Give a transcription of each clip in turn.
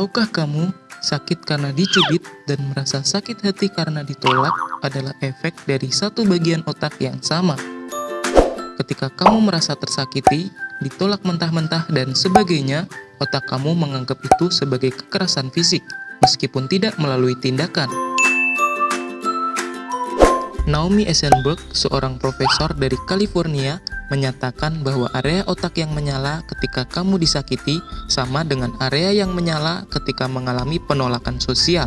Tahukah kamu, sakit karena dicubit dan merasa sakit hati karena ditolak adalah efek dari satu bagian otak yang sama. Ketika kamu merasa tersakiti, ditolak mentah-mentah dan sebagainya, otak kamu menganggap itu sebagai kekerasan fisik, meskipun tidak melalui tindakan. Naomi Eisenberg, seorang profesor dari California, menyatakan bahwa area otak yang menyala ketika kamu disakiti sama dengan area yang menyala ketika mengalami penolakan sosial.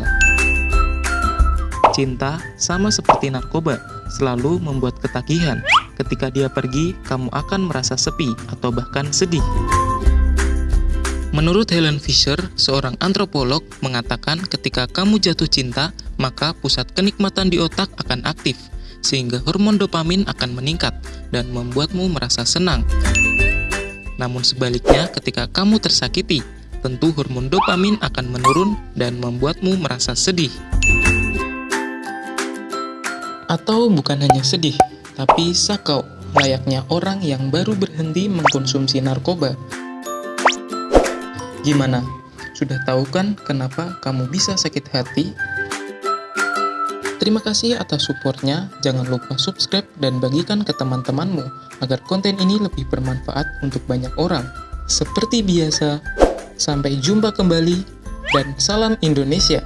Cinta sama seperti narkoba, selalu membuat ketagihan. Ketika dia pergi, kamu akan merasa sepi atau bahkan sedih. Menurut Helen Fisher, seorang antropolog, mengatakan ketika kamu jatuh cinta, maka pusat kenikmatan di otak akan aktif, sehingga hormon dopamin akan meningkat dan membuatmu merasa senang. Namun sebaliknya, ketika kamu tersakiti, tentu hormon dopamin akan menurun dan membuatmu merasa sedih. Atau bukan hanya sedih, tapi sakau, layaknya orang yang baru berhenti mengkonsumsi narkoba. Gimana? Sudah tahu kan kenapa kamu bisa sakit hati? Terima kasih atas supportnya, jangan lupa subscribe dan bagikan ke teman-temanmu agar konten ini lebih bermanfaat untuk banyak orang. Seperti biasa, sampai jumpa kembali dan salam Indonesia!